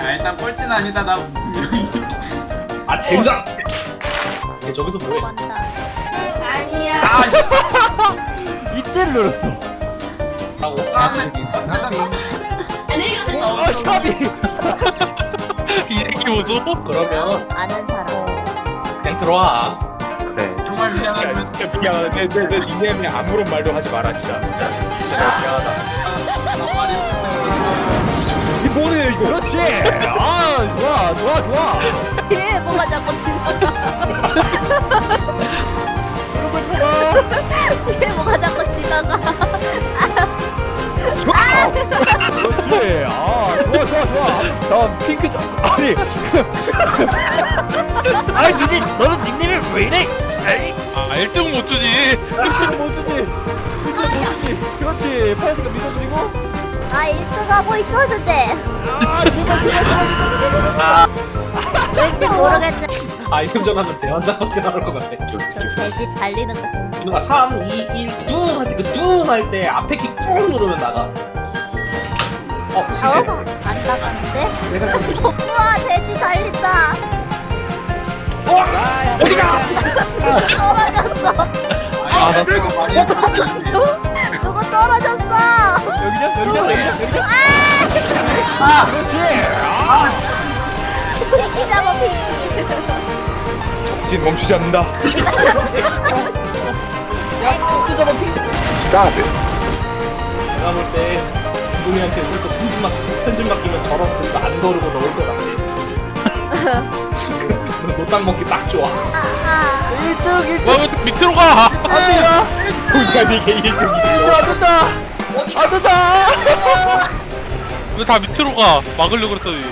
야 일단 꼴찌는 아니다 나 분명히 아 젠장! 얘 저기서 뭐해? 맞다. 아씨 이때를 노렸어. 하고 Action is coming. 아, 샤비. 이 새끼 보소? 그러면 아는 사람. 그냥 들어와 그래 진짜 미안하다 내, 내, 내 닉네임에 아무런 말도 하지 마라 진짜 진짜 진짜 미안하다 이 뭐네 이거 그렇지. 아, 좋아, 좋아, 좋아. 얘 뭐가 자꾸 지나가. 얘 뭐가 자꾸 지나가. 그렇지. 아, 좋아, 좋아, 좋아. 다음 핑크 점. 아니. 아니, 니네, 너는 닉네임을 왜 이래? 에이, 아 1등 못 주지 못 주지. 못 주지. 그렇지. 파란색은 믿어드리고. 아 1등 하고 있었는데. 아, 제발, 제발, 제발. 왠지 모르겠지. 아이템전 하면 대환장밖에 나올 것 같아 저 돼지 달리는 거. 이누가 3, 2, 1, 뚱! 할때그뚱할 때 앞에 키뚱 누르면 나가 어? 어? 시세 안 나가는데? 내가 우와 돼지 달린다. 어디가! 떨어 졌어. 아나 그리고 많이 누구 떨어졌어? 여기냐, 여기냐, 여기냐, 여기냐. 그렇지. 아, 핑키 잡아 핑키. 진 멈추지 않는다 내가 볼때 기동이한테 우리도 편집 맡 편집 맡기면 저런 글도 안 거르고 넣을 것 같아 노땅 먹기 딱 좋아 아, 1등, 1등. 왜 밑으로 가안 누가 니게 1등이야 안 된다. 안 된다. 왜 다 밑으로 가 막으려고 그랬더니.